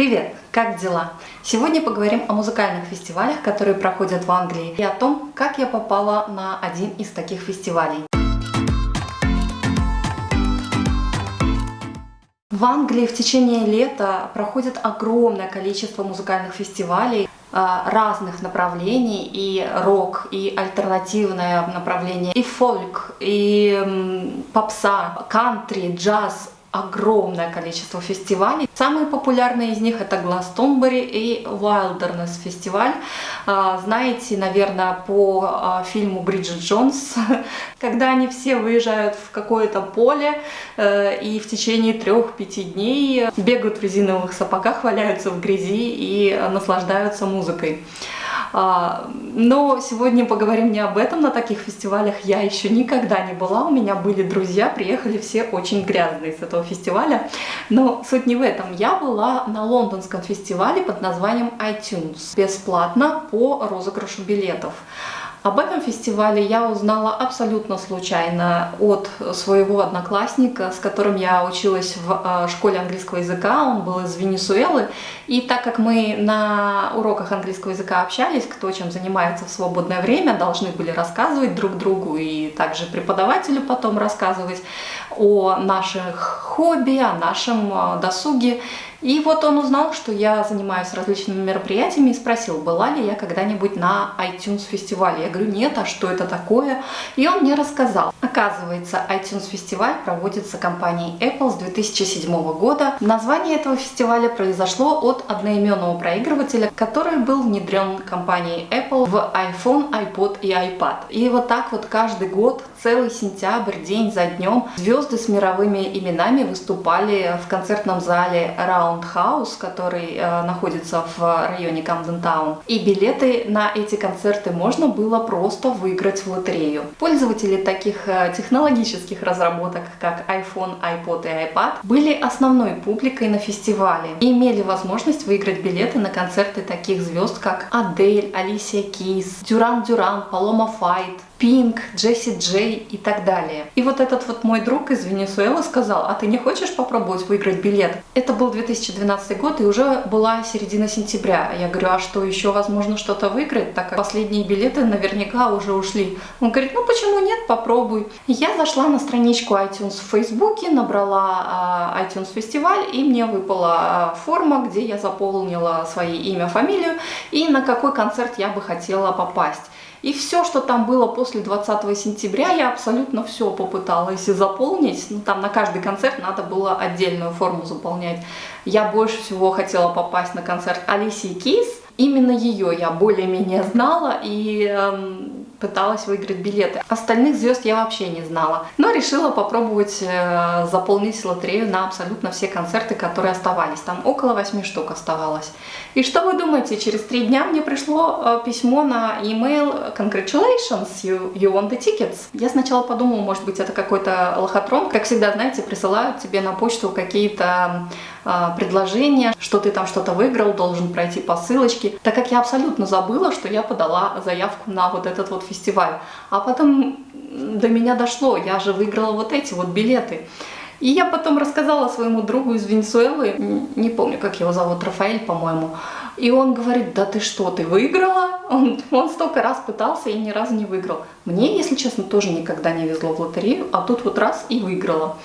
Привет! Как дела? Сегодня поговорим о музыкальных фестивалях, которые проходят в Англии, и о том, как я попала на один из таких фестивалей. В Англии в течение лета проходит огромное количество музыкальных фестивалей а, разных направлений, и рок, и альтернативное направление, и фольк, и попса, кантри, джаз, огромное количество фестивалей. Самые популярные из них это Glastonbury и Wilderness фестиваль. Знаете, наверное, по а, фильму Бриджит Джонс, когда они все выезжают в какое-то поле э, и в течение трех-пяти дней бегают в резиновых сапогах, валяются в грязи и наслаждаются музыкой. А, но сегодня поговорим не об этом, на таких фестивалях я еще никогда не была, у меня были друзья, приехали все очень грязные с этого фестиваля, но суть не в этом. Я была на лондонском фестивале под названием iTunes, бесплатно по розыгрышу билетов. Об этом фестивале я узнала абсолютно случайно от своего одноклассника, с которым я училась в э, школе английского языка, он был из Венесуэлы, и так как мы на уроках английского языка общались, кто чем занимается в свободное время, должны были рассказывать друг другу и также преподавателю потом рассказывать о наших хобби, о нашем э, досуге, и вот он узнал, что я занимаюсь различными мероприятиями и спросил, была ли я когда-нибудь на iTunes фестивале. Я говорю, нет, а что это такое? И он мне рассказал. Оказывается, iTunes фестиваль проводится компанией Apple с 2007 года. Название этого фестиваля произошло от одноименного проигрывателя, который был внедрен компанией Apple в iPhone, iPod и iPad. И вот так вот каждый год, целый сентябрь, день за днем, звезды с мировыми именами выступали в концертном зале Round Roundhouse, который э, находится в районе Камден Таун. И билеты на эти концерты можно было просто выиграть в лотерею. Пользователи таких э, технологических разработок, как iPhone, iPod и iPad, были основной публикой на фестивале и имели возможность выиграть билеты на концерты таких звезд, как Адель, Алисия Кис, Дюран Дюран, Палома Файт, Пинк, Джесси Джей и так далее. И вот этот вот мой друг из Венесуэлы сказал, а ты не хочешь попробовать выиграть билет? Это был 2012 год и уже была середина сентября. Я говорю, а что, еще возможно что-то выиграть, так как последние билеты наверняка уже ушли. Он говорит, ну почему нет, попробуй. Я зашла на страничку iTunes в Фейсбуке, набрала uh, iTunes фестиваль и мне выпала uh, форма, где я заполнила свои имя, фамилию и на какой концерт я бы хотела попасть. И все, что там было после 20 сентября, я абсолютно все попыталась заполнить. Ну, там на каждый концерт надо было отдельную форму заполнять. Я больше всего хотела попасть на концерт Алисии Кис. Именно ее я более-менее знала и эм, пыталась выиграть билеты. Остальных звезд я вообще не знала. Но решила попробовать э, заполнить лотерею на абсолютно все концерты, которые оставались. Там около 8 штук оставалось. И что вы думаете, через три дня мне пришло э, письмо на email Congratulations, you, you won the tickets. Я сначала подумала, может быть это какой-то лохотрон. Как всегда, знаете, присылают тебе на почту какие-то э, предложения, что ты там что-то выиграл, должен пройти по ссылочке. Так как я абсолютно забыла, что я подала заявку на вот этот вот фестиваль. А потом до меня дошло, я же выиграла вот эти вот билеты. И я потом рассказала своему другу из Венесуэлы, не помню, как его зовут, Рафаэль, по-моему, и он говорит, да ты что, ты выиграла? Он, он столько раз пытался и ни разу не выиграл. Мне, если честно, тоже никогда не везло в лотерею, а тут вот раз и выиграла.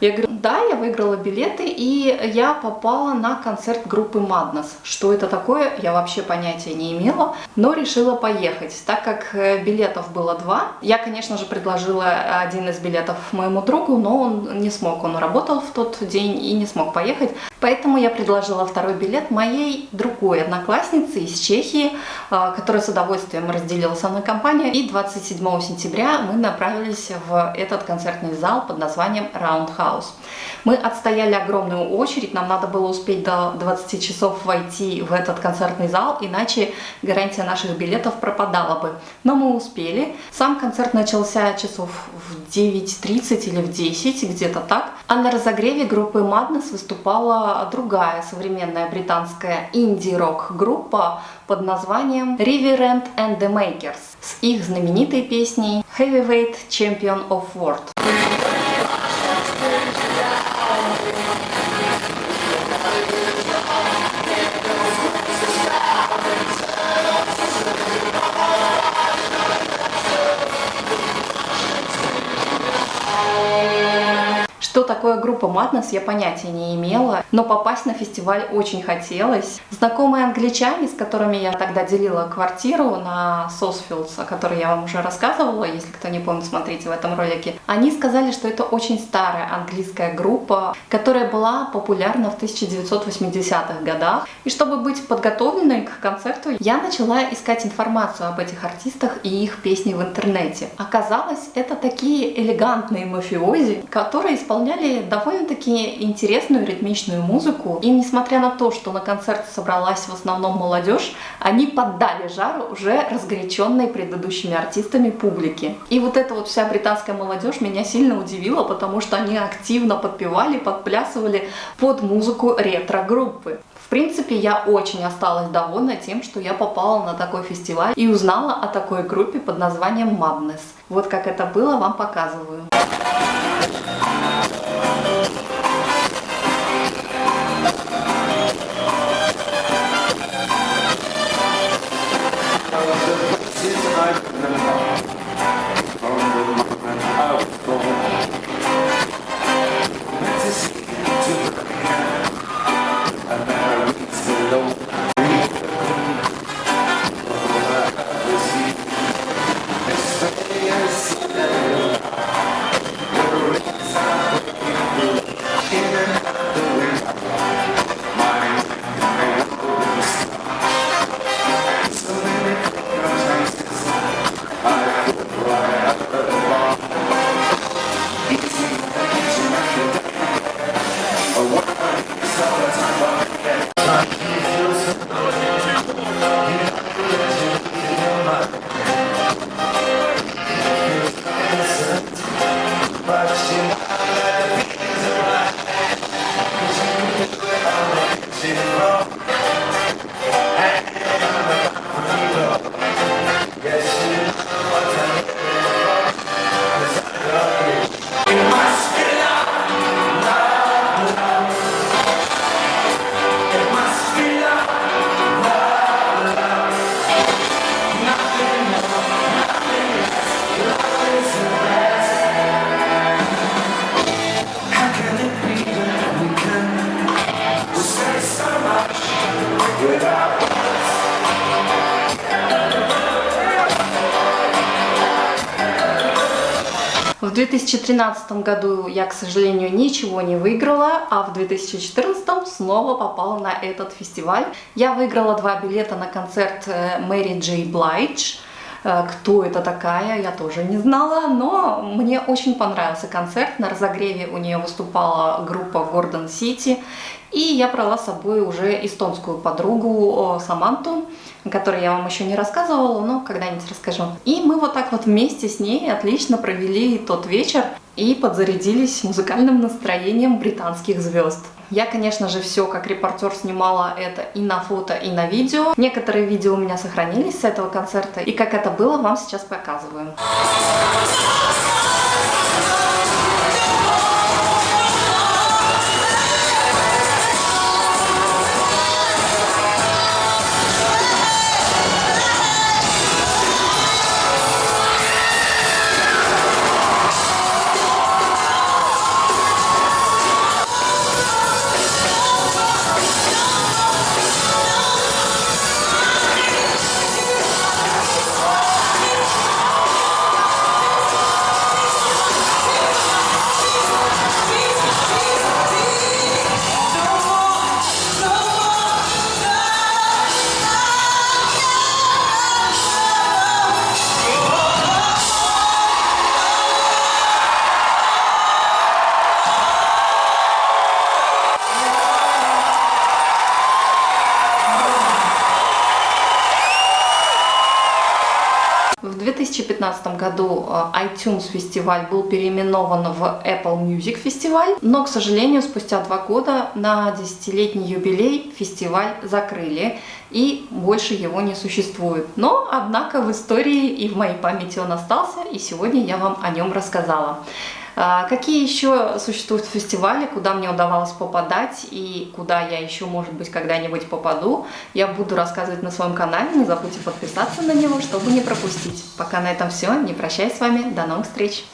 Я говорю, да, я выиграла билеты, и я попала на концерт группы Madness. Что это такое, я вообще понятия не имела, но решила поехать. Так как э, билетов было два, я, конечно же, предложила один из билетов моему другу, но он не смог, он работал в тот день и не смог поехать. Поэтому я предложила второй билет моей другой однокласснице из Чехии, э, которая с удовольствием разделила со мной компанию. И 27 сентября мы направились в этот концертный зал под названием Roundhouse. Мы отстояли огромную очередь, нам надо было успеть до 20 часов войти в этот концертный зал, иначе гарантия наших билетов пропадала бы. Но мы успели. Сам концерт начался часов в 9.30 или в 10, где-то так. А на разогреве группы Madness выступала другая современная британская инди-рок группа под названием Reverend and the Makers с их знаменитой песней Heavyweight Champion of World. Такое группа Madness, я понятия не имела, но попасть на фестиваль очень хотелось. Знакомые англичане, с которыми я тогда делила квартиру на Сосфилдс, о которой я вам уже рассказывала, если кто не помнит, смотрите в этом ролике, они сказали, что это очень старая английская группа, которая была популярна в 1980-х годах. И чтобы быть подготовленной к концерту, я начала искать информацию об этих артистах и их песни в интернете. Оказалось, это такие элегантные мафиози, которые исполняли довольно-таки интересную ритмичную музыку. И несмотря на то, что на концерте собралась в основном молодежь, они поддали жару уже разгоряченной предыдущими артистами публики. И вот эта вот вся британская молодежь меня сильно удивила, потому что они активно подпевали, подплясывали под музыку ретро-группы. В принципе, я очень осталась довольна тем, что я попала на такой фестиваль и узнала о такой группе под названием Madness. Вот как это было, вам показываю. Hello. В 2013 году я, к сожалению, ничего не выиграла, а в 2014 снова попала на этот фестиваль. Я выиграла два билета на концерт э, Мэри Джей Блайдж. Э, кто это такая, я тоже не знала, но мне очень понравился концерт. На разогреве у нее выступала группа Гордон Сити, и я брала с собой уже эстонскую подругу Саманту, о которой я вам еще не рассказывала, но когда-нибудь расскажу. И мы вот так вот вместе с ней отлично провели тот вечер и подзарядились музыкальным настроением британских звезд. Я, конечно же, все как репортер снимала это и на фото, и на видео. Некоторые видео у меня сохранились с этого концерта, и как это было, вам сейчас показываю. 2015 году э, iTunes фестиваль был переименован в Apple Music фестиваль, но, к сожалению, спустя два года на десятилетний юбилей фестиваль закрыли, и больше его не существует. Но, однако, в истории и в моей памяти он остался, и сегодня я вам о нем рассказала. А, какие еще существуют фестивали, куда мне удавалось попадать и куда я еще, может быть, когда-нибудь попаду, я буду рассказывать на своем канале. Не забудьте подписаться на него, чтобы не пропустить. Пока на этом все. Не прощаюсь с вами. До новых встреч!